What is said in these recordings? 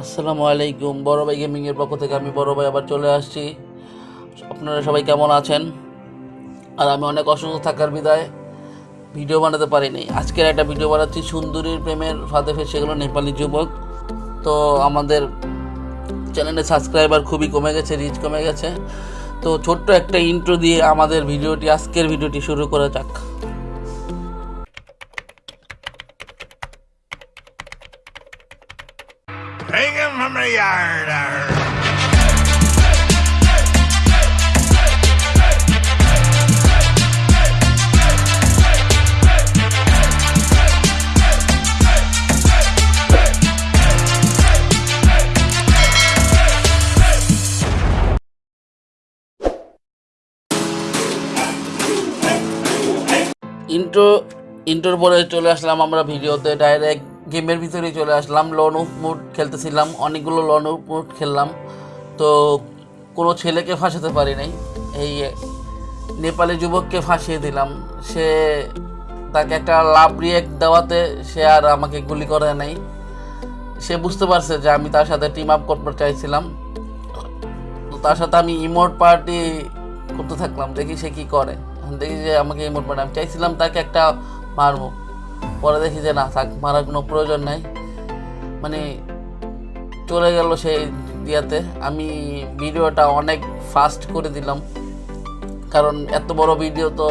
আসসালামু আলাইকুম। বড় ভাই গেমিংয়ের পক্ষ থেকে আমি বড় ভাই আবার চলে আসছি। আপনারা সবাই কেমন আছেন? আর আমি অনেক অসুস্থ থাকার বিদায়। ভিডিও বানাতে পারিনি। আজকের একটা ভিডিও বানাচ্ছি সুন্দরীর প্রেমের ফাঁদে ফেসে গেলো নেপালি যুবক। তো আমাদের চ্যানেলে সাবস্ক্রাইবার খুবই কমে গেছে রিচ কমে গেছে। তো ছোট্ট একটা ইন্ট্রো দিয়ে আমাদের ভিডিওটি, আজকের ভিডিওটি শুরু করা যাক। Yard. ইন্ট্রো ইন্ট্রোর পরে চলে আসলাম আমরা ভিডিওতে ডাইরেক্ট গেমের ভিতরেই চলে আসলাম লন উপ মুড খেলতেছিলাম, অনেকগুলো লন উপ মুড খেললাম। তো কোনো ছেলেকে ফাঁসাতে পারি নাই এই নেপালি যুবককে ফাঁসিয়ে দিলাম। সে তাকে একটা লাভ রিয়েক্ট দেওয়াতে সে আর আমাকে গুলি করে নাই। সে বুঝতে পারছে যে আমি তার সাথে টিম আপ করতে চাইছিলাম। তো তার সাথে আমি ইমোট পার্টি করতে থাকলাম, দেখি সে কি করে। দেখি যে আমাকে ইমোট পার্টি আমি চাইছিলাম তাকে একটা মারবো। পরে দেখি যে না, থাক, মারার কোনো প্রয়োজন নাই। মানে চলে গেল সেই দিয়াতে। আমি ভিডিওটা অনেক ফাস্ট করে দিলাম। কারণ এত বড় ভিডিও তো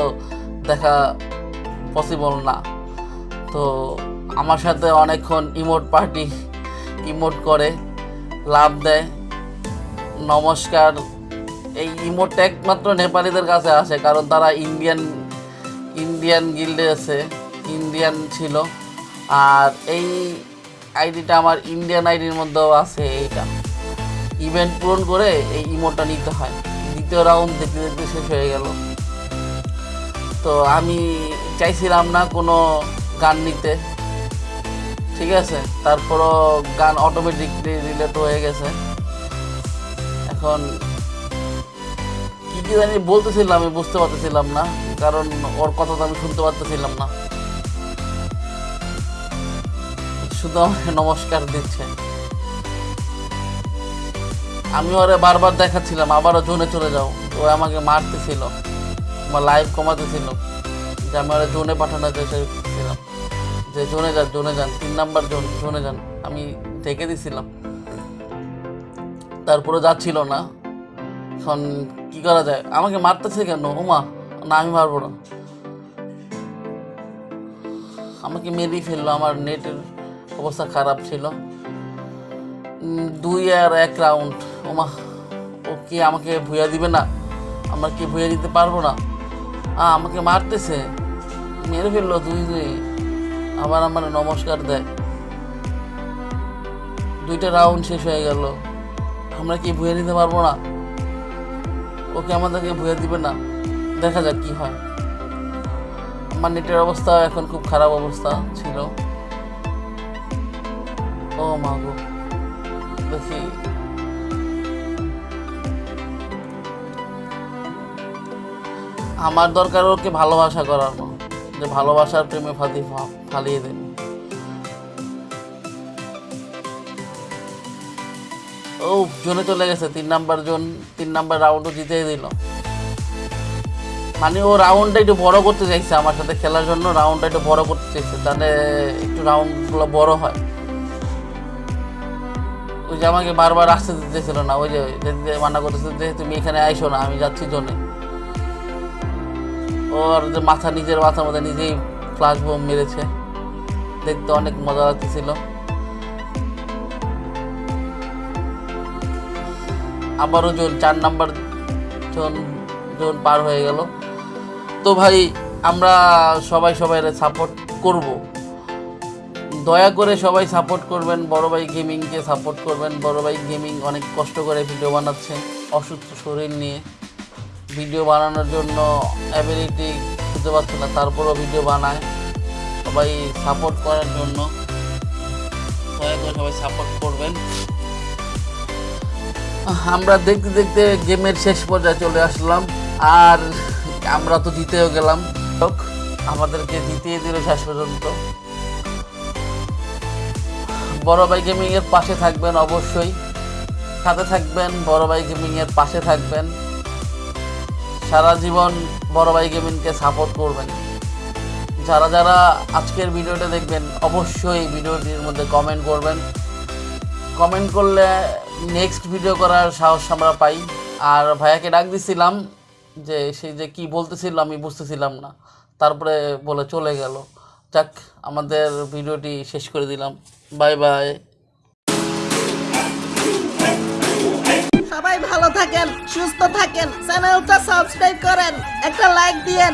দেখা পসিবল না। তো আমার সাথে অনেকক্ষণ ইমোট পার্টি ইমোট করে, লাভ দেয়। নমস্কার। এই ইমোট একমাত্র নেপালিদের কাছে আসে, কারণ তারা ইন্ডিয়ান ইন্ডিয়ান গিল্ডে আছে। ইন্ডিয়ান ছিল। আর এই আইডিটা আমার ইন্ডিয়ান আইডির মধ্যেও আছে এইটা। ইভেন্ট পূরণ করে এই ইমোটটা নিতে হয়। দ্বিতীয় রাউন্ড দেখতে দেখতে শেষ হয়ে গেল। তো আমি চাইছিলাম না কোনো গান নিতে। ঠিক আছে? তারপরও গান অটোমেটিকলি রিলেট হয়ে গেছে। এখন কি কি জানি বলতেছিলাম, আমি বুঝতে পারতেছিলাম না। কারণ ওর কথা তো আমি শুনতে পারতেছিলাম না। শুধু আমাকে নমস্কার দিচ্ছে। আমি ওরে বারবার দেখাচ্ছিলাম, আবারও জোনে চলে যাও। ও আমাকে মারতেছিল, বা লাইভ কমাতেছিল, যে আমি ওরা জোনে পাঠানো চেয়েছিলাম যে জোনে যান জোনে যান, তিন নাম্বার জোন, জোনে যান, আমি ঢেকে দিছিলাম। তারপরে যাচ্ছিল না। এখন কি করা যায়? আমাকে মারতেছে কেন? ওমা না, আমি মারবো না। আমাকে মেরেই ফেলল আমার নেটের অবস্থা খারাপ ছিল। দুই আর এক রাউন্ড ওমা, ও কি আমাকে ভুয়া দিবে না? আমরা কি ভুয়া দিতে পারব না? আমাকে মারতেছে। মেরে ফেলল দুই দুই। আবার আমার নমস্কার দেয়। দুইটা রাউন্ড শেষ হয়ে গেল। আমরা কি ভুয়ে নিতে পারব না? ওকে আমাদেরকে ভুয়ে দিবে না? দেখা যাক কি হয়। আমার নেটের অবস্থা এখন খুব খারাপ অবস্থা ছিল। ও গো দেখি আমার দরকার ওকে ভালোবাসা করানো যে ভালোবাসার প্রেমে ফাঁদি ফালিয়ে দেন। ও জোনে চলে গেছে, তিন নাম্বার জোন, তিন নাম্বার রাউন্ডও জিতে দিল। মানে ও রাউন্ডটা একটু বড় করতে চাইছে আমার সাথে খেলার জন্য রাউন্ডটা একটু বড় করতে চাইছে, তাহলে একটু রাউন্ডগুলো বড় হয়। ওই যে আমাকে বারবার আসতে দিতেছিল না, ওই যে মানা করতেছে যে তুমি এখানে আইসো না, আমি যাচ্ছি জোনে। ওর যে মাথা, নিজের মাথার মধ্যে নিজেই ফ্লাশ বোম মেরেছে। দেখতে অনেক মজা লাগতেছিল। আবারও জোন চার নাম্বার জোন জোন পার হয়ে গেল। তো ভাই, আমরা সবাই সবাই সাপোর্ট করব। দয়া করে সবাই সাপোর্ট করবেন, বড় ভাই গেমিংকে সাপোর্ট করবেন। বড় ভাই গেমিং অনেক কষ্ট করে ভিডিও বানাচ্ছে, অসুস্থ শরীর নিয়ে। ভিডিও বানানোর জন্য অ্যাবিলিটি খুঁজে পাচ্ছে না, তারপরও ভিডিও বানায়। সবাই সাপোর্ট করার জন্য দয়া করে সবাই সাপোর্ট করবেন। আমরা দেখতে দেখতে গেমের শেষ পর্যায়ে চলে আসলাম, আর আমরা তো জিতেও গেলাম। আমাদেরকে জিতিয়ে দিল শেষ পর্যন্ত। বড় ভাই গেমিংয়ের পাশে থাকবেন অবশ্যই। সাথে থাকবেন, বড় ভাই গেমিংয়ের পাশে থাকবেন। সারা জীবন বড় ভাই গেমিংকে সাপোর্ট করবেন। যারা যারা আজকের ভিডিওটা দেখবেন, অবশ্যই ভিডিওটির মধ্যে কমেন্ট করবেন। কমেন্ট করলে নেক্সট ভিডিও করার সাহস আমরা পাই। আর ভাইয়াকে ডাক দিছিলাম যে, সে যে কি বলতেছিল আমি বুঝতেছিলাম না। তারপরে বলে চলে গেল। যাক, আমাদের ভিডিওটি শেষ করে দিলাম। Bye bye. সবাই ভালো থাকেন, সুস্থ থাকেন, চ্যানেলটা সাবস্ক্রাইব করেন, একটা লাইক দিয়েন।